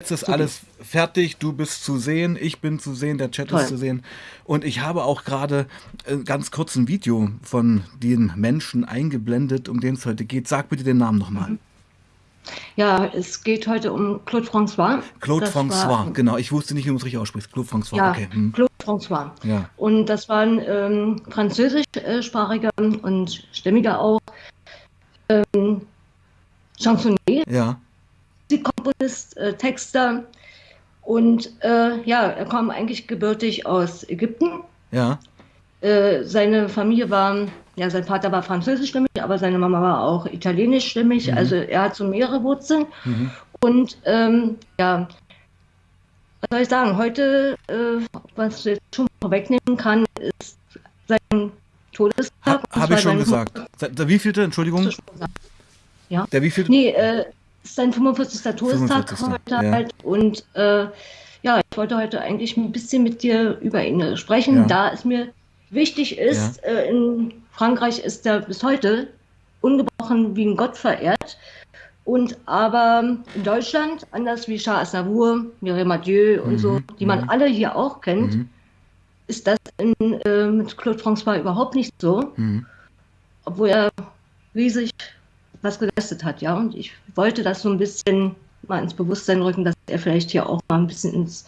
Jetzt ist alles fertig, du bist zu sehen, ich bin zu sehen, der Chat Toll. ist zu sehen. Und ich habe auch gerade äh, ganz kurz ein Video von den Menschen eingeblendet, um den es heute geht. Sag bitte den Namen nochmal. Mhm. Ja, es geht heute um Claude François. Claude Das war- François, genau. Ich wusste nicht, wie man es richtig ausspricht. Claude François, Ja, okay. Hm. Claude François. Ja. Und das war ein ähm, französischsprachiger und stämmiger auch ähm, Chansonnier, Ja, Musikkomponist, äh, Texter. Und äh, ja, er kam eigentlich gebürtig aus Ägypten. ja, Äh, seine Familie war, ja, sein Vater war französischstämmig, aber seine Mama war auch italienischstämmig. Also er hat so mehrere Wurzeln. mhm. Und ähm, ja, was soll ich sagen? Heute, äh, was ich jetzt schon vorwegnehmen kann, ist sein Todestag. Ha, habe ich schon gesagt. Se- Der wievielte, Entschuldigung? 45. Ja. Der wievielte? Nee, äh, sein 45. Todestag 45., heute ja. halt. Und äh, ja, ich wollte heute eigentlich ein bisschen mit dir über ihn äh, sprechen, Ja. da es mir wichtig ist, äh, in Frankreich ist er bis heute ungebrochen wie ein Gott verehrt. Und aber in Deutschland, anders wie Charles Aznavour, Mireille Mathieu und Mhm, so, die man mhm. alle hier auch kennt, Mhm. ist das in, äh, mit Claude François überhaupt nicht so Mhm. obwohl er riesig was geleistet hat, ja. Und ich wollte das so ein bisschen mal ins Bewusstsein rücken, dass er vielleicht hier auch mal ein bisschen ins,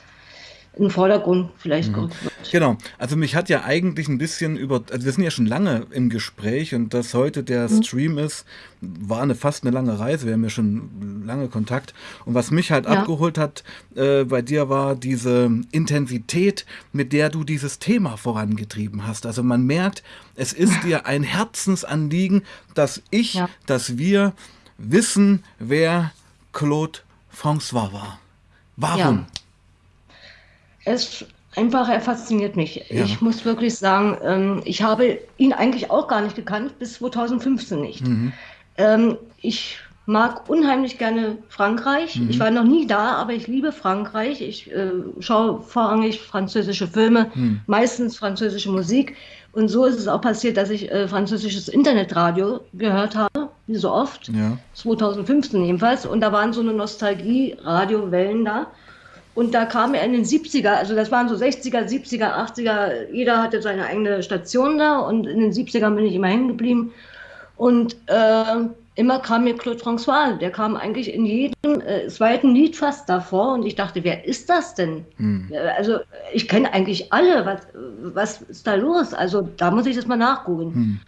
in den Vordergrund vielleicht gerückt wird. Genau, also mich hat ja eigentlich ein bisschen über, also wir sind ja schon lange im Gespräch und dass heute der Stream ist, war eine fast eine lange Reise, wir haben ja schon lange Kontakt und was mich halt Ja. abgeholt hat äh, bei dir war diese Intensität, mit der du dieses Thema vorangetrieben hast. Also man merkt, es ist dir ein Herzensanliegen, dass ich, Ja. dass wir wissen, wer Claude François war. Warum? Es einfach, er fasziniert mich. Ja. Ich muss wirklich sagen, ähm, ich habe ihn eigentlich auch gar nicht gekannt, bis 2015 nicht. Mhm. Ähm, ich mag unheimlich gerne Frankreich. Mhm. Ich war noch nie da, aber ich liebe Frankreich. Ich äh, schaue vorrangig französische Filme, Mhm. meistens französische Musik. Und so ist es auch passiert, dass ich äh, französisches Internetradio gehört habe, wie so oft. Ja. 2015 jedenfalls. Und da waren so eine Nostalgie-Radiowellen da. Und da kam er in den 70er, also das waren so 60er, 70er, 80er, jeder hatte seine eigene Station da und in den 70ern bin ich immer hängen geblieben. Und äh, immer kam mir Claude François, der kam eigentlich in jedem äh, zweiten Lied fast davor und ich dachte, wer ist das denn? Hm. Äh, Also ich kenne eigentlich alle, was, was ist da los? Also da muss ich das mal nachgucken. Hm.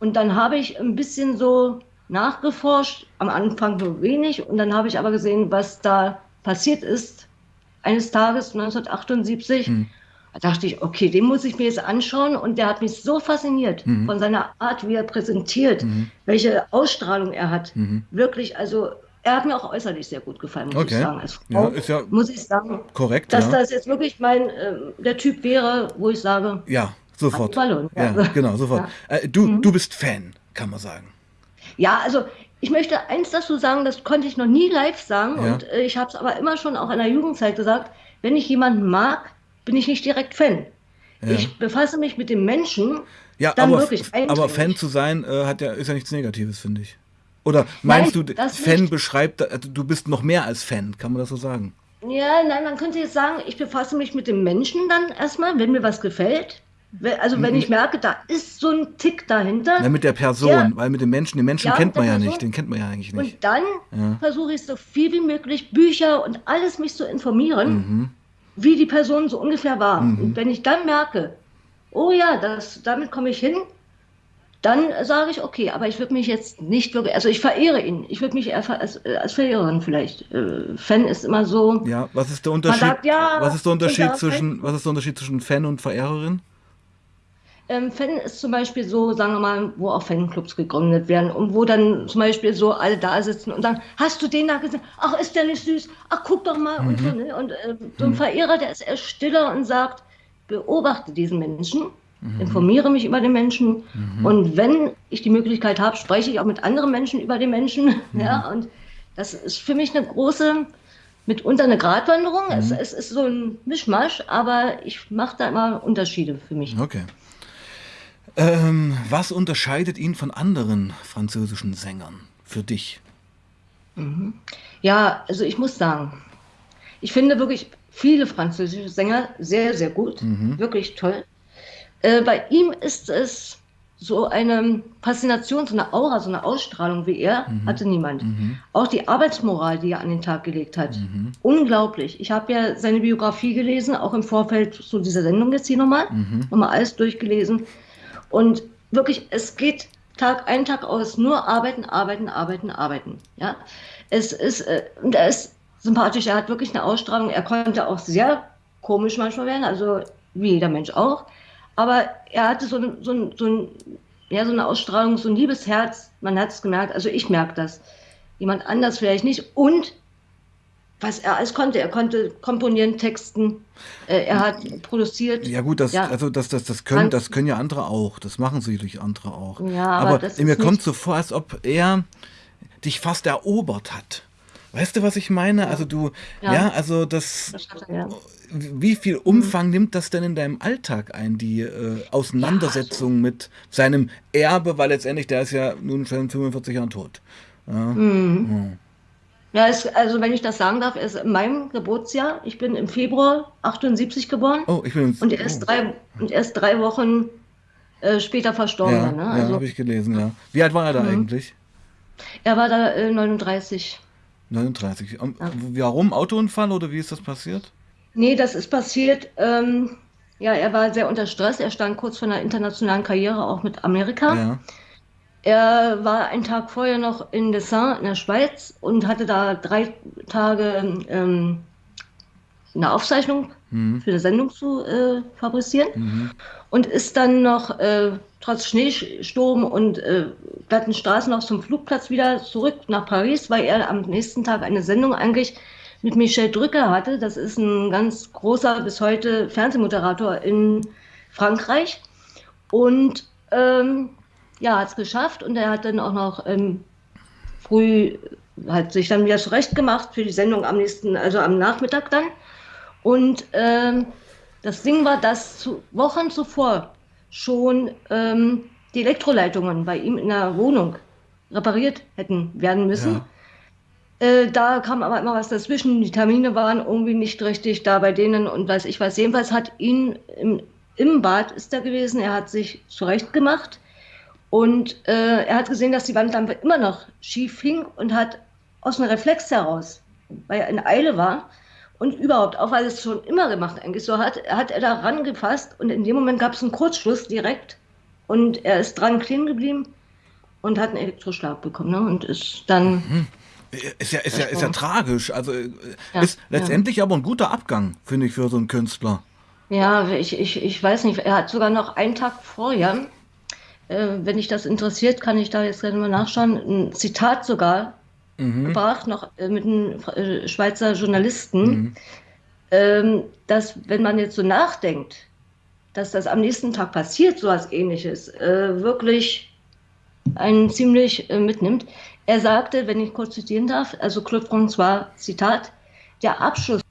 Und dann habe ich ein bisschen so nachgeforscht, am Anfang nur wenig, und dann habe ich aber gesehen, was da passiert ist. Eines Tages 1978, Hm. da dachte ich, okay, den muss ich mir jetzt anschauen. Und der hat mich so fasziniert Mhm. von seiner Art, wie er präsentiert, Mhm. welche Ausstrahlung er hat. Mhm. Wirklich, also er hat mir auch äußerlich sehr gut gefallen, muss Okay. ich sagen. Als Ja, Frau ist ja muss ich sagen, korrekt. dass ja. das jetzt wirklich mein, ähm, der Typ wäre, wo ich sage, Ja, sofort. Ballon, Ja, ja. genau, sofort. Äh, du, Mhm. du bist Fan, kann man sagen. Ja, also ich möchte eins dazu sagen, das konnte ich noch nie live sagen Ja. und äh, ich habe es aber immer schon auch in der Jugendzeit gesagt, wenn ich jemanden mag, bin ich nicht direkt Fan. Ja. Ich befasse mich mit dem Menschen, Ja, dann aber, wirklich aber eindringlich. Fan zu sein äh, hat ja, ist ja nichts Negatives, finde ich. Oder meinst Nein, du, Fan nicht. beschreibt, äh, du bist noch mehr als Fan, kann man das so sagen? Ja, nein, man könnte jetzt sagen, ich befasse mich mit dem Menschen dann erstmal, wenn mir was gefällt. Also wenn ich merke, da ist so ein Tick dahinter. Na, mit der Person, Ja. weil mit dem Menschen, den Menschen Ja, kennt man ja der nicht, den kennt man ja eigentlich nicht. Und dann Ja. versuche ich so viel wie möglich Bücher und alles mich zu informieren, Mhm. wie die Person so ungefähr war. Mhm. Und wenn ich dann merke, oh ja, das, damit komme ich hin, dann sage ich, okay, aber ich würde mich jetzt nicht wirklich, also ich verehre ihn. Ich würde mich eher als, äh, als Verehrerin vielleicht. Äh, Fan ist immer so, Ja, was ist der Unterschied? sagt, ja, was ist der Unterschied unter zwischen, was ist der Unterschied zwischen Fan und Verehrerin? Ähm, Fan ist zum Beispiel so, sagen wir mal, wo auch Fanclubs gegründet werden und wo dann zum Beispiel so alle da sitzen und sagen, hast du den da gesehen? Ach, ist der nicht süß? Ach, guck doch mal. Und, so, ne? und äh, so ein Verehrer, der ist eher stiller und sagt, beobachte diesen Menschen, informiere mich über den Menschen und wenn ich die Möglichkeit habe, spreche ich auch mit anderen Menschen über den Menschen. Ja, und das ist für mich eine große, mitunter eine Gratwanderung. Es, es ist so ein Mischmasch, aber ich mache da immer Unterschiede für mich. Okay. Ähm, was unterscheidet ihn von anderen französischen Sängern für dich? Ja, also ich muss sagen, ich finde wirklich viele französische Sänger sehr, sehr gut, mhm. wirklich toll. Äh, bei ihm ist es so eine Faszination, so eine Aura, so eine Ausstrahlung wie er, mhm. hatte niemand. Mhm. Auch die Arbeitsmoral, die er an den Tag gelegt hat, mhm. unglaublich. Ich habe ja seine Biografie gelesen, auch im Vorfeld zu dieser Sendung jetzt hier nochmal, mhm. nochmal alles durchgelesen. Und wirklich, es geht Tag ein, Tag aus, nur arbeiten, arbeiten, arbeiten, arbeiten. Ja? Es ist, äh, und er ist sympathisch, er hat wirklich eine Ausstrahlung, er konnte auch sehr komisch manchmal werden, also wie jeder Mensch auch. Aber er hatte so, ein, so, ein, so, ein, ja, so eine Ausstrahlung, so ein liebes Herz. Man hat es gemerkt, also ich merke das. Jemand anders vielleicht nicht. Und was er alles konnte, er konnte komponieren, texten, äh, er hat produziert. Ja gut, das, ja. Also das, das, das, können, das können ja andere auch. Das machen sicherlich andere auch. Ja, aber, aber mir kommt so vor, als ob er dich fast erobert hat. Weißt du, was ich meine? Ja. Also du, ja, also das, er, wie viel Umfang mhm. nimmt das denn in deinem Alltag ein, die äh, Auseinandersetzung also. mit seinem Erbe, weil letztendlich der ist ja nun schon 45 Jahren tot. Ja, mhm. Ja es, also wenn ich das sagen darf, ist in meinem Geburtsjahr, ich bin im Februar 78 geboren oh, ich bin, und, erst oh. drei, und erst drei Wochen äh, später verstorben. Ja, ne? also, ja habe ich gelesen, ja. Wie alt war er da mhm. eigentlich? Er war da äh, 39. 39. Ja. Warum? Autounfall oder wie ist das passiert? Nee, das ist passiert. Ähm, ja, er war sehr unter Stress. Er stand kurz vor einer internationalen Karriere, auch mit Amerika. Ja. Er war einen Tag vorher noch in Dessin in der Schweiz und hatte da drei Tage ähm, eine Aufzeichnung mhm. für eine Sendung zu äh, fabrizieren mhm. und ist dann noch äh, trotz Schneesturm und äh, glatten Straßen noch zum Flugplatz wieder zurück nach Paris, weil er am nächsten Tag eine Sendung eigentlich mit Michel Drücker hatte. Das ist ein ganz großer bis heute Fernsehmoderator in Frankreich. Und ähm, ja, hat es geschafft und er hat dann auch noch ähm, früh, hat sich dann wieder zurecht gemacht für die Sendung am nächsten, also am Nachmittag dann. Und ähm, das Ding war, dass zu, Wochen zuvor schon ähm, die Elektroleitungen bei ihm in der Wohnung repariert hätten werden müssen. Ja. Äh, da kam aber immer was dazwischen. Die Termine waren irgendwie nicht richtig da bei denen und weiß ich was. Jedenfalls hat ihn im, im Bad ist er gewesen. Er hat sich zurecht gemacht und äh, er hat gesehen, dass die Wandlampe immer noch schief hing und hat aus einem Reflex heraus, weil er in Eile war und überhaupt, auch weil er es schon immer gemacht eigentlich so hat, hat er da rangefasst und in dem Moment gab es einen Kurzschluss direkt und er ist dran kleben geblieben und hat einen Elektroschlag bekommen ne? und ist dann mhm. Ist ja, ist ja, ist ja tragisch. Also äh, ja, ist letztendlich ja. aber ein guter Abgang, finde ich, für so einen Künstler. Ja, ich, ich, ich weiß nicht. Er hat sogar noch einen Tag vorher, äh, wenn dich das interessiert, kann ich da jetzt gerne mal nachschauen, ein Zitat sogar mhm. gebracht, noch äh, mit einem äh, Schweizer Journalisten, mhm. ähm, dass, wenn man jetzt so nachdenkt, dass das am nächsten Tag passiert, so was ähnliches, äh, wirklich einen ziemlich mitnimmt. Er sagte, wenn ich kurz zitieren darf, also Claude François, Zitat, der Abschluss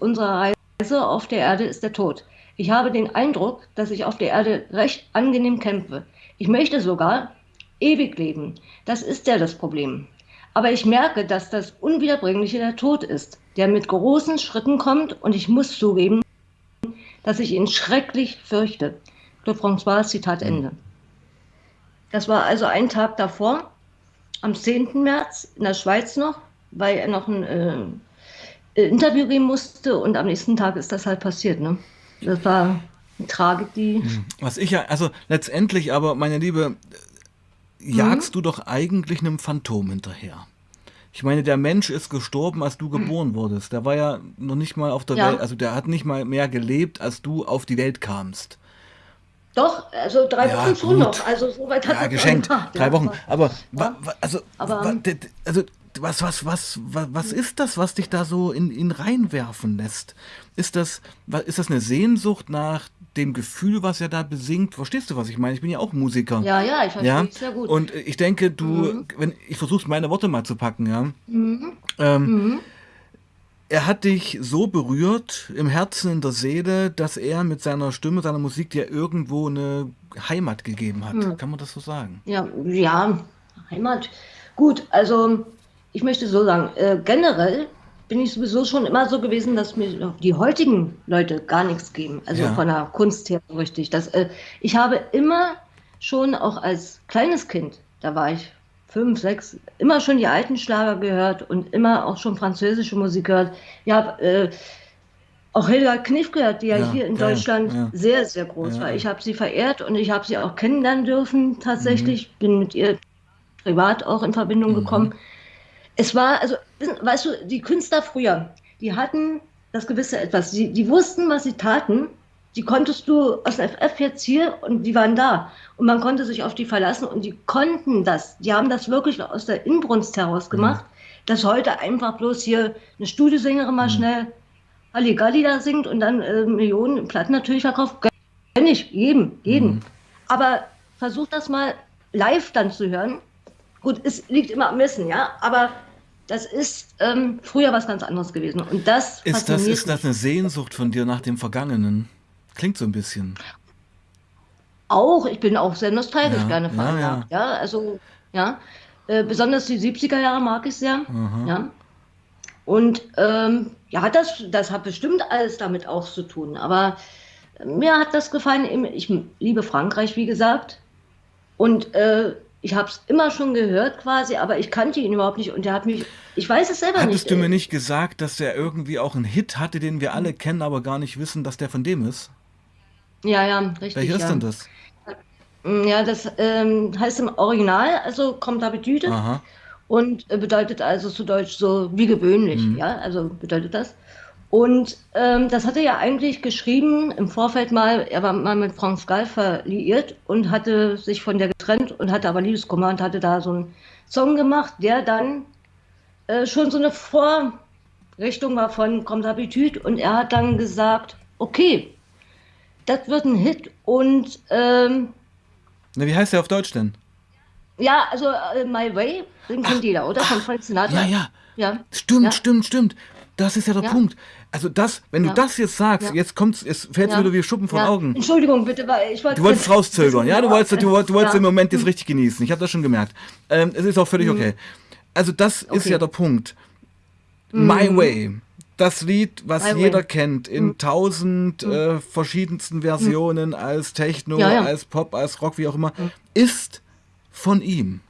unserer Reise auf der Erde ist der Tod. Ich habe den Eindruck, dass ich auf der Erde recht angenehm kämpfe. Ich möchte sogar ewig leben. Das ist ja das Problem. Aber ich merke, dass das Unwiederbringliche der Tod ist, der mit großen Schritten kommt und ich muss zugeben, dass ich ihn schrecklich fürchte. Claude François, Zitat Ende. Das war also ein Tag davor, am 10. März in der Schweiz noch, weil er noch ein äh, Interview geben musste und am nächsten Tag ist das halt passiert. Ne? Das war Tragik, die. Hm. Was ich ja, also letztendlich aber, meine Liebe, jagst mhm. du doch eigentlich einem Phantom hinterher. Ich meine, der Mensch ist gestorben, als du geboren wurdest. Der war ja noch nicht mal auf der ja. Welt, also der hat nicht mal mehr gelebt, als du auf die Welt kamst. Doch, also drei ja, Wochen schon noch. Also soweit hat ja, geschenkt. Gemacht, drei. Wochen. Aber, ja. also, Aber also was, was, was, was, was ist das, was dich da so in ihn reinwerfen lässt? Ist das, ist das eine Sehnsucht nach dem Gefühl, was er da besingt? Verstehst du, was ich meine? Ich bin ja auch Musiker. Ja, ja, ich verstehe ja? sehr gut. Und ich denke, du, mhm. wenn ich versuche meine Worte mal zu packen, ja. Mhm. Ähm, mhm er hat dich so berührt im Herzen, in der Seele, dass er mit seiner Stimme, seiner Musik dir irgendwo eine Heimat gegeben hat. Hm. Kann man das so sagen? Ja, ja, Heimat. Gut, also ich möchte so sagen, äh, generell bin ich sowieso schon immer so gewesen, dass mir die heutigen Leute gar nichts geben. Also ja. von der Kunst her richtig. Das, äh, ich habe immer schon auch als kleines Kind, da war ich fünf, sechs, immer schon die alten Schlager gehört und immer auch schon französische Musik gehört. Ich habe äh, auch Hilda Kniff gehört, die ja, ja hier in ja, Deutschland sehr, sehr groß war. Ich habe sie verehrt und ich habe sie auch kennenlernen dürfen tatsächlich. Mhm. Bin mit ihr privat auch in Verbindung mhm. gekommen. Es war, also, weißt du, die Künstler früher, die hatten das gewisse Etwas. Die, die wussten, was sie taten. Die konntest du aus dem FF jetzt hier und die waren da. Und man konnte sich auf die verlassen und die konnten das. Die haben das wirklich aus der Inbrunst heraus gemacht, mhm. dass heute einfach bloß hier eine Studiosängerin mal mhm. schnell Halligalli da singt und dann äh, Millionen Platten natürlich verkauft. Kenn ich, jedem, jeden. Mhm. Aber versuch das mal live dann zu hören. Gut, es liegt immer am Wissen, ja, aber das ist ähm, früher was ganz anderes gewesen. Und das ist das, ist das eine Sehnsucht von dir nach dem Vergangenen? Klingt so ein bisschen. Auch, ich bin auch sehr nostalgisch ja, gerne veranlagt. Ja, ja. ja, also, ja. Äh, besonders die 70er Jahre mag ich sehr. Aha. Ja. Und ähm, ja, das, das hat bestimmt alles damit auch zu tun. Aber mir hat das gefallen. Ich liebe Frankreich, wie gesagt. Und äh, ich habe es immer schon gehört quasi, aber ich kannte ihn überhaupt nicht und der hat mich, ich weiß es selber Hattest nicht. Hattest du mir nicht gesagt, dass der irgendwie auch einen Hit hatte, den wir alle kennen, aber gar nicht wissen, dass der von dem ist? Ja, ja, richtig. Welcher ja. ist denn das? Ja, das ähm, heißt im Original, also kommt Habitüde und äh, bedeutet also zu Deutsch so wie gewöhnlich, mhm. ja, also bedeutet das. Und ähm, das hatte er ja eigentlich geschrieben im Vorfeld mal, er war mal mit Franz Gall verliiert und hatte sich von der getrennt und hatte aber Liebeskummer und hatte da so einen Song gemacht, der dann äh, schon so eine Vorrichtung war von Kommt Habitüd und er hat dann gesagt, okay, das wird ein Hit und ähm, Na, wie heißt der auf Deutsch denn? Ja, also uh, My Way, den kennt jeder, oder? Von Frank Sinatra. Ja, ja. ja. Stimmt, ja. stimmt, stimmt. Das ist ja der ja. Punkt. Also das, wenn du das jetzt sagst, jetzt kommt's, es fällt ja. wieder wie Schuppen von Augen. Entschuldigung, bitte, weil ich wollte. Du wolltest rauszögern, ja? Du wolltest, du, du wolltest den Moment jetzt richtig genießen. Ich habe das schon gemerkt. Ähm, es ist auch völlig mhm. okay. Also das okay. ist ja der Punkt. Mhm. My Way das Lied, was I jeder win. kennt, in mhm. tausend mhm. äh, verschiedensten Versionen, mhm. als Techno, ja, ja. als Pop, als Rock, wie auch immer, mhm. ist von ihm.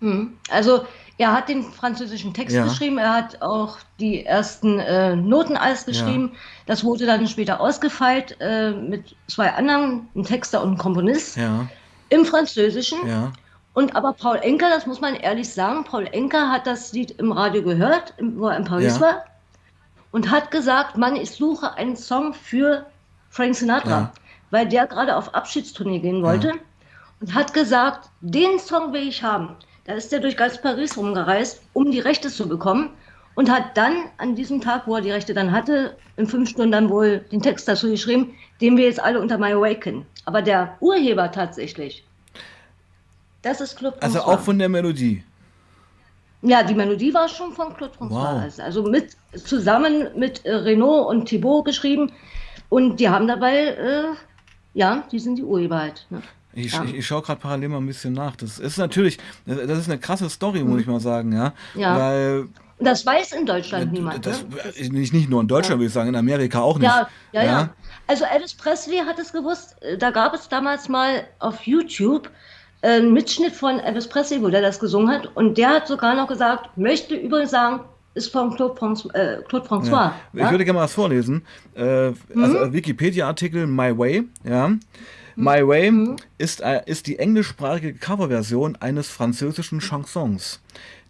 Mhm. Also er hat den französischen Text ja. geschrieben, er hat auch die ersten äh, Noten alles geschrieben. Das wurde dann später ausgefeilt äh, mit zwei anderen, einem Texter und einem Komponist, im Französischen. Und aber Paul Enker, das muss man ehrlich sagen, Paul Enker hat das Lied im Radio gehört, wo er in Paris war und hat gesagt, Mann, ich suche einen Song für Frank Sinatra, ja. weil der gerade auf Abschiedstournee gehen wollte ja. und hat gesagt, den Song will ich haben. Da ist er durch ganz Paris rumgereist, um die Rechte zu bekommen und hat dann an diesem Tag, wo er die Rechte dann hatte, in fünf Stunden dann wohl den Text dazu geschrieben, den wir jetzt alle unter My Awaken. Aber der Urheber tatsächlich, das ist Club Also auch von der Melodie. Ja, die Melodie war schon von Claude François. Wow. Also mit, zusammen mit äh, Renault und Thibaut geschrieben. Und die haben dabei, äh, ja, die sind die Urheber halt. Ne? Ich, ja. ich, ich schaue gerade parallel mal ein bisschen nach. Das ist natürlich, das ist eine krasse Story, muss mhm. ich mal sagen, ja. ja. Weil das weiß in Deutschland niemand. Das, ne? nicht, nicht nur in Deutschland, ja. würde ich sagen, in Amerika auch nicht. Ja, ja, ja, ja. Also Elvis Presley hat es gewusst. Äh, da gab es damals mal auf YouTube ein Mitschnitt von Elvis Presley, wo der das gesungen hat. Und der hat sogar noch gesagt, möchte übrigens sagen, ist von Claude, François. Äh, Claude François ja. Ich würde gerne mal was vorlesen. Äh, mhm. Also Wikipedia-Artikel My Way, ja. Mhm. My Way mhm. ist, äh, ist die englischsprachige Coverversion eines französischen Chansons,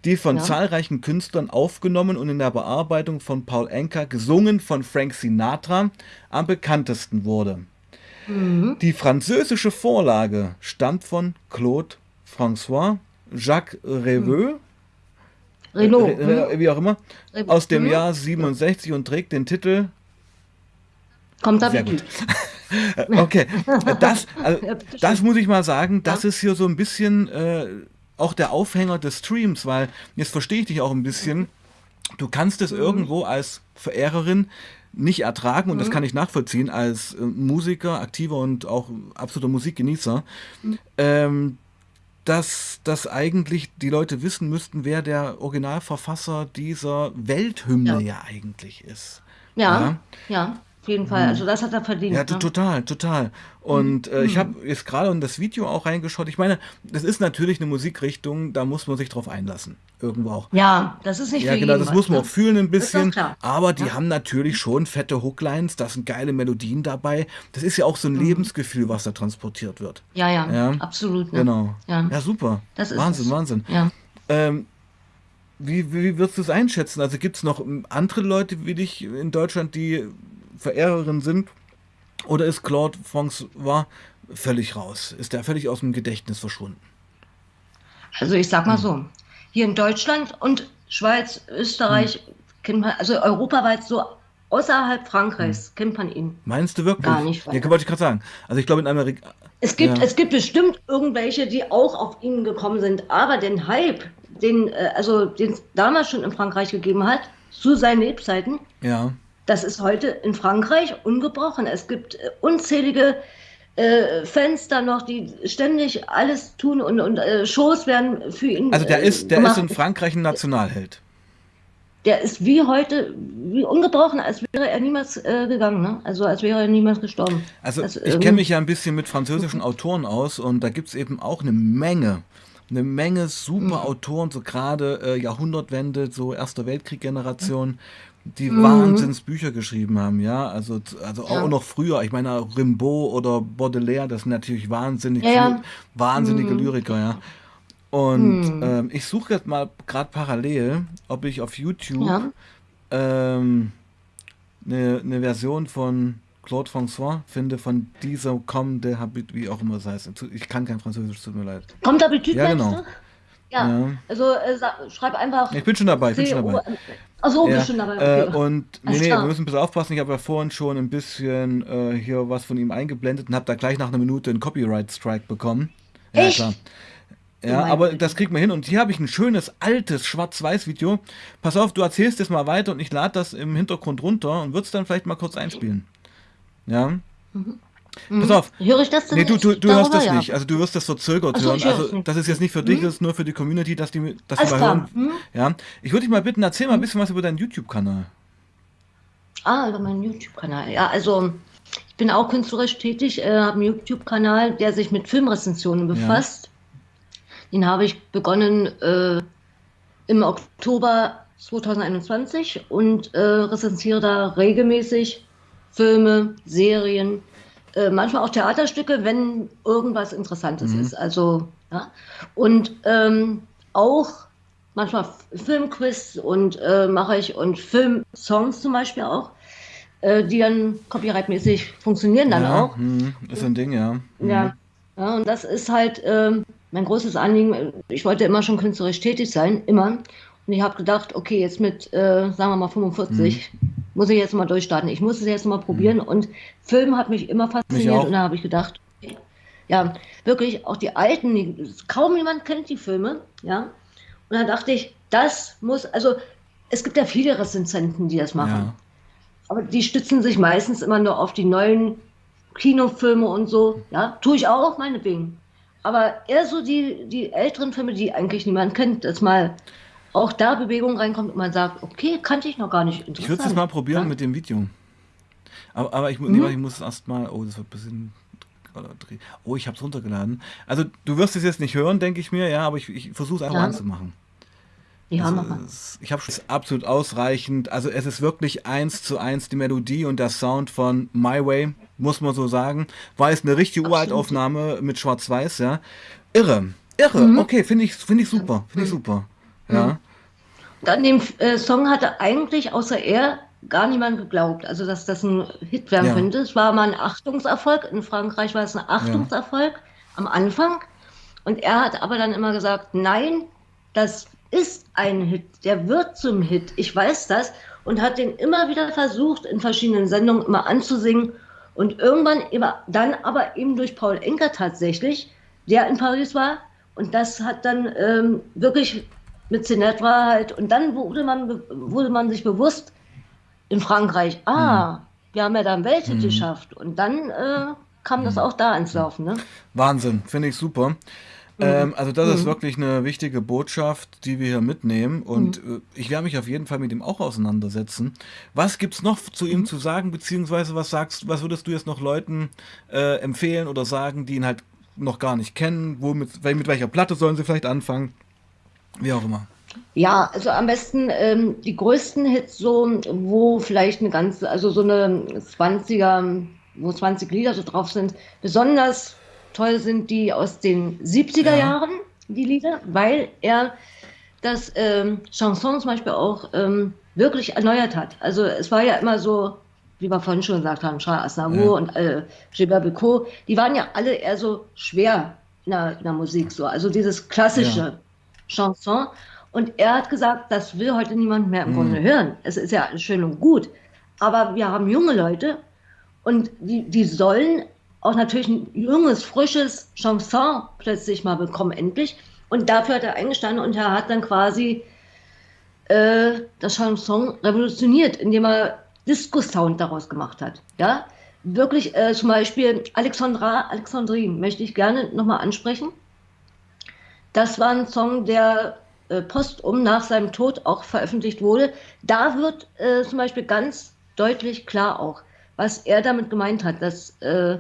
die von ja. zahlreichen Künstlern aufgenommen und in der Bearbeitung von Paul Anka gesungen von Frank Sinatra am bekanntesten wurde. Mhm. Die französische Vorlage stammt von Claude François Jacques Reveux. Mhm. Renault. Re wie auch immer. Aus dem mhm. Jahr 67 und trägt den Titel. Kommt da gut. Okay, das, also, das muss ich mal sagen, das ist hier so ein bisschen äh, auch der Aufhänger des Streams, weil jetzt verstehe ich dich auch ein bisschen. Du kannst es mhm. irgendwo als Verehrerin nicht ertragen und mhm. das kann ich nachvollziehen als äh, Musiker, aktiver und auch absoluter Musikgenießer. Mhm. Ähm, dass, dass eigentlich die Leute wissen müssten, wer der Originalverfasser dieser Welthymne ja, ja eigentlich ist. Ja, ja, ja auf jeden Fall. Mhm. Also das hat er verdient. Ja, ne? total, total. Und äh, ich mhm. habe jetzt gerade in das Video auch reingeschaut. Ich meine, das ist natürlich eine Musikrichtung, da muss man sich drauf einlassen. Irgendwo auch. Ja, das ist nicht Ja, genau, das muss man ne? auch fühlen ein bisschen. Aber die ja. haben natürlich schon fette Hooklines, da sind geile Melodien dabei. Das ist ja auch so ein mhm. Lebensgefühl, was da transportiert wird. Ja, ja, ja. absolut. Ne? Genau. Ja. ja, super. Wahnsinn, es. Wahnsinn. Ja. Ähm, wie, wie würdest du es einschätzen? Also gibt es noch andere Leute wie dich in Deutschland, die Verehrerin sind? Oder ist Claude François völlig raus? Ist der völlig aus dem Gedächtnis verschwunden? Also ich sag mal hm. so, hier in Deutschland und Schweiz, Österreich, hm. kennt man, also europaweit so außerhalb Frankreichs hm. kennt man ihn. Meinst du wirklich? Gar nicht. Ja, wollte ich gerade sagen. Also ich glaube in Amerika. Es gibt, ja. es gibt bestimmt irgendwelche, die auch auf ihn gekommen sind, aber den Hype, den, äh, also den es damals schon in Frankreich gegeben hat, zu seinen Lebzeiten, ja. Das ist heute in Frankreich ungebrochen. Es gibt äh, unzählige äh, Fans da noch, die ständig alles tun und, und äh, Shows werden für ihn. Also der ist, der ist in Frankreich ein Nationalheld. Der ist wie heute, wie ungebrochen, als wäre er niemals äh, gegangen, ne? Also als wäre er niemals gestorben. Also das, ich ähm, kenne mich ja ein bisschen mit französischen Autoren aus und da gibt es eben auch eine Menge eine Menge super mhm. Autoren, so gerade äh, Jahrhundertwende, so Erster Weltkrieg-Generation, die mhm. Wahnsinnsbücher geschrieben haben, ja. Also, also auch ja. noch früher. Ich meine, Rimbaud oder Baudelaire, das sind natürlich wahnsinnig ja, ja. wahnsinnige mhm. Lyriker, ja. Und mhm. ähm, ich suche jetzt mal gerade parallel, ob ich auf YouTube ähm, eine, eine Version von Claude François finde, von dieser Comme de Habit, wie auch immer es heißt. Ich kann kein Französisch, tut mir leid. Comme d'habitude, ja, genau. Ja, ja, also äh, schreib einfach. Ich bin schon dabei, ich bin schon dabei. Achso, ja. bist schon dabei. Äh, okay. Äh, und nee, nee, wir müssen ein bisschen aufpassen. Ich habe ja vorhin schon ein bisschen äh, hier was von ihm eingeblendet und habe da gleich nach einer Minute einen Copyright-Strike bekommen. Ja, Echt? klar. Ja, aber das kriegt man hin. Und hier habe ich ein schönes, altes Schwarz-Weiß-Video. Pass auf, du erzählst es mal weiter und ich lade das im Hintergrund runter und würde es dann vielleicht mal kurz einspielen. Ja. Mhm. Mhm. Pass auf. Höre ich das denn Nee, du, du, du hörst das ja. nicht. Also du wirst das verzögert so, hören. Also das ist jetzt nicht für dich, mhm. das ist nur für die Community, dass die, die mal hören. Mhm. Ja. Ich würde dich mal bitten, erzähl mal ein mhm. bisschen was über deinen YouTube-Kanal. Ah, über meinen YouTube-Kanal. Ja, also ich bin auch künstlerisch tätig, äh, habe einen YouTube-Kanal, der sich mit Filmrezensionen befasst. Ja. Den habe ich begonnen äh, im Oktober 2021 und äh, rezensiere da regelmäßig Filme, Serien, äh, manchmal auch Theaterstücke, wenn irgendwas Interessantes mhm. ist. Also, ja. Und ähm, auch manchmal Filmquiz und äh, mache ich und Filmsongs zum Beispiel auch, äh, die dann copyrightmäßig funktionieren dann ja, auch. Mh, ist ein Ding, ja. Mhm. Ja, ja, und das ist halt ähm, mein großes Anliegen. Ich wollte immer schon künstlerisch tätig sein, immer. Und ich habe gedacht, okay, jetzt mit, äh, sagen wir mal, 45 mhm. Muss ich jetzt mal durchstarten. Ich muss es jetzt mal probieren. Mhm. Und Film hat mich immer fasziniert. Mich und da habe ich gedacht, ja, wirklich, auch die alten, die, kaum jemand kennt die Filme, ja. Und dann dachte ich, das muss, also es gibt ja viele Rezensenten, die das machen. Ja. Aber die stützen sich meistens immer nur auf die neuen Kinofilme und so. Ja, tue ich auch, meinetwegen. Aber eher so die, die älteren Filme, die eigentlich niemand kennt, das mal auch da Bewegung reinkommt und man sagt, okay, kannte ich noch gar nicht. Ich würde es mal probieren ja. mit dem Video. Aber, aber ich, mhm. nee, ich muss erst mal, oh, das wird ein bisschen Oh, ich habe es runtergeladen. Also du wirst es jetzt nicht hören, denke ich mir, ja, aber ich, ich versuche es einfach ja. anzumachen. Ja, also, mach Ich habe es absolut ausreichend. Also es ist wirklich eins zu eins die Melodie und der Sound von My Way, muss man so sagen. War es eine richtige Uraltaufnahme mit Schwarz-Weiß, ja. Irre, irre. Mhm. Okay, finde ich, finde ich super, finde ich mhm. super. Ja. An dem äh, Song hatte eigentlich außer er gar niemand geglaubt, also dass das ein Hit werden ja. könnte. Es war mal ein Achtungserfolg. In Frankreich war es ein Achtungserfolg ja. am Anfang. Und er hat aber dann immer gesagt, nein, das ist ein Hit, der wird zum Hit. Ich weiß das. Und hat den immer wieder versucht, in verschiedenen Sendungen immer anzusingen. Und irgendwann immer, dann aber eben durch Paul Enker tatsächlich, der in Paris war. Und das hat dann ähm, wirklich mit Sinatra halt. Und dann wurde man, wurde man sich bewusst in Frankreich, ah, mhm. wir haben ja da einen Welthit mhm. geschafft. Und dann äh, kam das auch da ins Laufen. Ne? Wahnsinn, finde ich super. Ähm, also das mhm. ist wirklich eine wichtige Botschaft, die wir hier mitnehmen und mhm. Äh, ich werde mich auf jeden Fall mit ihm auch auseinandersetzen. Was gibt es noch zu ihm mhm. zu sagen, beziehungsweise was sagst, was würdest du jetzt noch Leuten äh, empfehlen oder sagen, die ihn halt noch gar nicht kennen? Womit, mit welcher Platte sollen sie vielleicht anfangen? Wie auch immer. Ja, also am besten ähm, die größten Hits so, wo vielleicht eine ganze, also so eine 20er, wo 20 Lieder so drauf sind. Besonders toll sind die aus den 70er ja. Jahren, die Lieder, weil er das ähm, Chanson zum Beispiel auch ähm, wirklich erneuert hat. Also es war ja immer so, wie wir vorhin schon gesagt haben, Charles Aznavour ja. und äh, Gilbert Becot, die waren ja alle eher so schwer in der, in der Musik so. Also dieses klassische ja. Chanson. Und er hat gesagt, das will heute niemand mehr im mhm. Grunde hören. Es ist ja schön und gut. Aber wir haben junge Leute und die, die sollen auch natürlich ein junges, frisches Chanson plötzlich mal bekommen, endlich. Und dafür hat er eingestanden und er hat dann quasi äh, das Chanson revolutioniert, indem er Disco-Sound daraus gemacht hat. Ja, wirklich äh, zum Beispiel Alexandra, Alexandrine möchte ich gerne nochmal ansprechen. Das war ein Song, der äh, postum nach seinem Tod auch veröffentlicht wurde, da wird äh, zum Beispiel ganz deutlich klar auch, was er damit gemeint hat, das äh,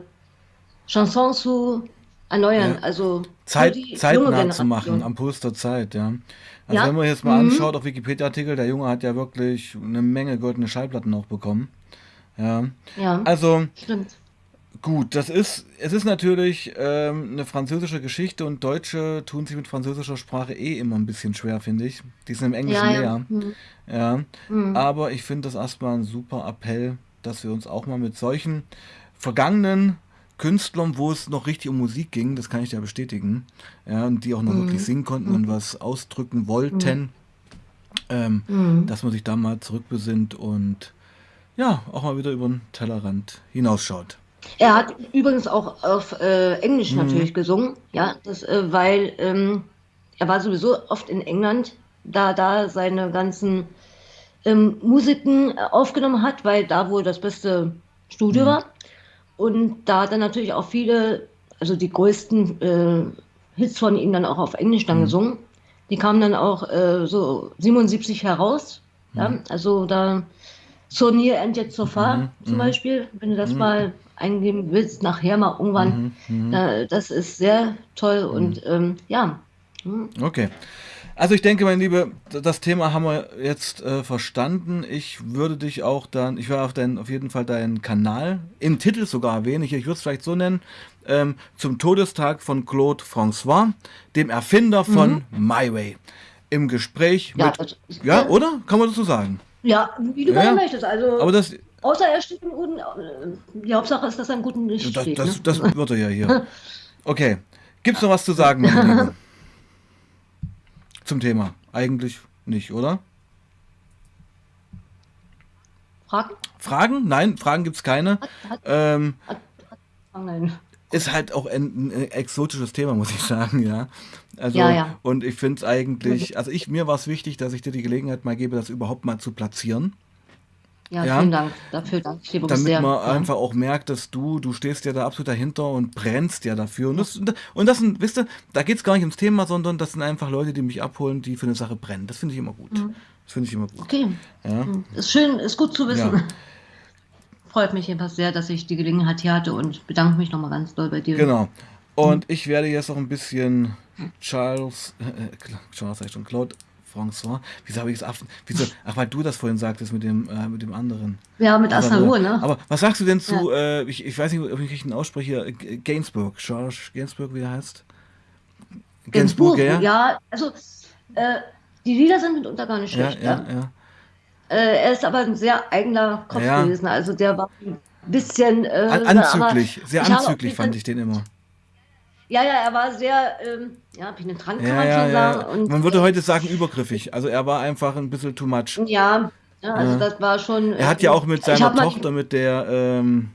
Chanson zu erneuern, ja. also Zeit, zeitnah zu machen, am Puls der Zeit, ja. Also ja. wenn man jetzt mal mhm. anschaut auf Wikipedia-Artikel, der Junge hat ja wirklich eine Menge goldene Schallplatten auch bekommen. Ja. ja. Also Stimmt. Gut, das ist, es ist natürlich ähm, eine französische Geschichte und Deutsche tun sich mit französischer Sprache eh immer ein bisschen schwer, finde ich. Die sind im Englischen ja, ja. Mhm. Ja. Mhm. Aber ich finde das erstmal ein super Appell, dass wir uns auch mal mit solchen vergangenen Künstlern, wo es noch richtig um Musik ging, das kann ich ja bestätigen, ja, und die auch noch mhm. wirklich singen konnten und mhm. was ausdrücken wollten, ähm, mhm. dass man sich da mal zurückbesinnt und ja, auch mal wieder über den Tellerrand hinausschaut. Er hat übrigens auch auf äh, Englisch mhm. natürlich gesungen, ja, das, äh, weil ähm, er war sowieso oft in England, da da seine ganzen ähm, Musiken aufgenommen hat, weil da wohl das beste Studio mhm. war. Und da hat er natürlich auch viele, also die größten äh, Hits von ihm dann auch auf Englisch dann mhm. gesungen. Die kamen dann auch äh, so 77 heraus. Ja? Mhm. Also da So Near and Yet So Far mhm. zum mhm. Beispiel, wenn du das mal eingeben willst, nachher mal irgendwann. Mhm, mh. das ist sehr toll und mhm. ähm, ja. Mhm. Okay. Also ich denke, mein Liebe, das Thema haben wir jetzt äh, verstanden. Ich würde dich auch dann, ich werde auf, dein, auf jeden Fall deinen Kanal im Titel sogar erwähnen, ich, ich würde es vielleicht so nennen, ähm, zum Todestag von Claude François, dem Erfinder von mhm. My Way. Im Gespräch ja, mit, also, ja, oder? Kann man das so sagen? Ja, wie du ja, möchtest. Also, aber das, Außer er steht im guten. Die Hauptsache ist, dass er im guten Licht das, steht. Das, ne? das wird er ja hier. Okay. Gibt es noch was zu sagen, meine Liebe? Zum Thema? Eigentlich nicht, oder? Fragen? Fragen? Nein, Fragen gibt es keine. Hat, hat, ähm, hat. Ist halt auch ein, ein, exotisches Thema, muss ich sagen, ja. Also, ja, ja. und ich finde es eigentlich, also ich, mir war es wichtig, dass ich dir die Gelegenheit mal gebe, das überhaupt mal zu platzieren. Ja, ja, vielen Dank. Dafür danke ich dir Damit sehr. man ja. einfach auch merkt, dass du, du stehst ja da absolut dahinter und brennst ja dafür. Und das, und das sind, wisst ihr, da geht es gar nicht ums Thema, sondern das sind einfach Leute, die mich abholen, die für eine Sache brennen. Das finde ich immer gut. Mhm. Das finde ich immer gut. Okay. Ja. Mhm. Ist schön, ist gut zu wissen. Freut mich jedenfalls sehr, dass ich die Gelegenheit hier hatte und bedanke mich nochmal ganz doll bei dir. Genau. Und ich werde jetzt auch ein bisschen Charles, äh, Charles sag ich schon, Claude François. Wieso habe ich es? Wieso? Ach, weil du das vorhin sagtest mit dem, äh, mit dem anderen. Ja, mit Asaru, ne? Aber was sagst du denn zu, ja. äh, ich, ich weiß nicht, ob ich richtig ausspreche, Gainsbourg, George Gainsbourg, wie er heißt? Gainsbourg, ja? Ja, also äh, die Lieder sind mitunter gar nicht schlecht. Ja, ja, ja. Äh, er ist aber ein sehr eigener Kopf gewesen. Also der war ein bisschen. Äh, anzüglich, sehr anzüglich fand ich den immer. Ja, ja, er war sehr ähm, ja, penetrant, kann ja, man ja, schon ja. sagen. Und, man würde heute sagen übergriffig. Also er war einfach ein bisschen too much. Ja, also das war schon. Er hat ja auch mit seiner Tochter, mit der, ähm,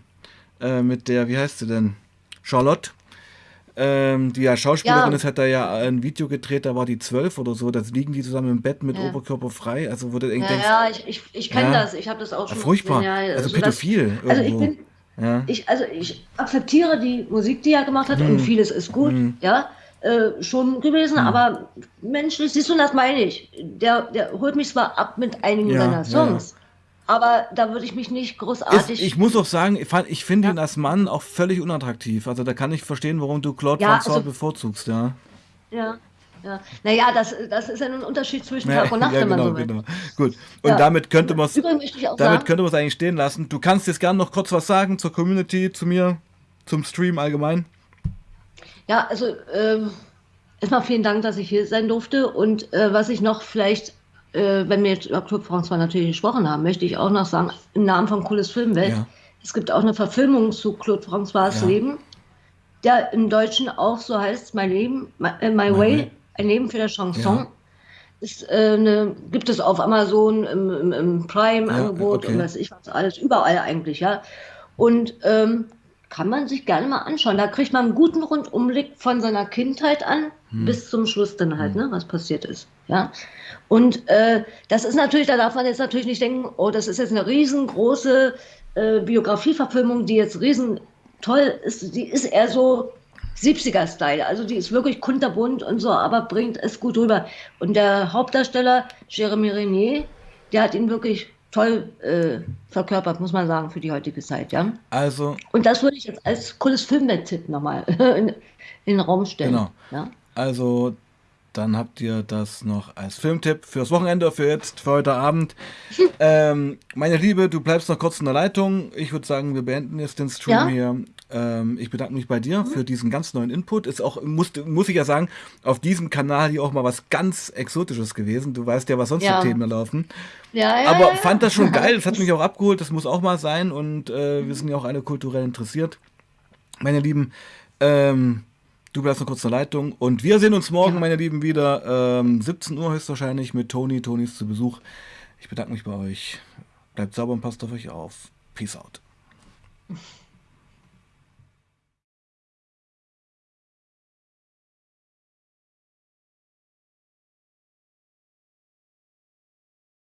äh, mit der, wie heißt sie denn? Charlotte. Ähm, die ja Schauspielerin ist, hat da ja ein Video gedreht, da war die zwölf oder so, da liegen die zusammen im Bett mit Oberkörper frei. Also du ja, denkst, ja, ich, ich, ich kenne das, ich habe das auch schon. Furchtbar, also, also pädophil. Das, also ich bin, ja. Ich, also ich akzeptiere die Musik, die er gemacht hat, hm. und vieles ist gut, hm. ja. äh, schon gewesen, mhm. aber menschlich, siehst du, das meine ich. Der, der holt mich zwar ab mit einigen ja, seiner Songs, ja. aber da würde ich mich nicht großartig. Ist, ich muss auch sagen, ich, ich finde ihn als Mann auch völlig unattraktiv. Also da kann ich verstehen, warum du Claude ja, François also, bevorzugst, ja. Ja, ja. Naja, das, das ist ja ein Unterschied zwischen Tag und Nacht, ja, wenn genau, man so will. Genau. Gut. Und ja. damit könnte man es damit könnte man es eigentlich stehen lassen. Du kannst jetzt gerne noch kurz was sagen zur Community, zu mir, zum Stream allgemein. Ja, also ähm, erstmal vielen Dank, dass ich hier sein durfte. Und äh, was ich noch vielleicht, äh, wenn wir jetzt über Club François natürlich gesprochen haben, möchte ich auch noch sagen, im Namen von Cooles Filmwelt, es gibt auch eine Verfilmung zu Claude François'. Leben, der im Deutschen auch so heißt, My Leben, My, äh, My, My Way. Way ein Leben für das Chanson. Ja. Ist, äh, eine, gibt es auf Amazon im, im, im Prime-Angebot ja, okay. und was ich was alles, überall eigentlich, ja. Und ähm, kann man sich gerne mal anschauen. Da kriegt man einen guten Rundumblick von seiner Kindheit an hm. bis zum Schluss dann halt, hm. ne, was passiert ist. Ja. Und äh, das ist natürlich, da darf man jetzt natürlich nicht denken, oh, das ist jetzt eine riesengroße äh, Biografieverfilmung, die jetzt riesen toll ist. Die ist eher so 70er-Style. Also die ist wirklich kunterbunt und so, aber bringt es gut rüber. Und der Hauptdarsteller, Jeremy Renier, der hat ihn wirklich toll äh, verkörpert, muss man sagen, für die heutige Zeit, ja. Also. Und das würde ich jetzt als cooles Filmwelt-Tipp nochmal in, in, den Raum stellen. Genau. Ja? Also, dann habt ihr das noch als Filmtipp fürs Wochenende, für jetzt, für heute Abend. ähm, meine Liebe, du bleibst noch kurz in der Leitung. Ich würde sagen, wir beenden jetzt den Stream ja? hier. Ähm, ich bedanke mich bei dir mhm. für diesen ganz neuen Input. Ist auch, muss, muss ich ja sagen, auf diesem Kanal hier auch mal was ganz Exotisches gewesen. Du weißt ja, was sonst ja. für Themen laufen. Ja, ja, Aber ja, fand das schon geil. Das hat mich auch abgeholt. Das muss auch mal sein. Und äh, wir sind ja auch alle kulturell interessiert. Meine Lieben, ähm, du bleibst noch kurz in der Leitung. Und wir sehen uns morgen, meine Lieben, wieder. Ähm, 17 Uhr höchstwahrscheinlich mit Toni. Toni ist zu Besuch. Ich bedanke mich bei euch. Bleibt sauber und passt auf euch auf. Peace out.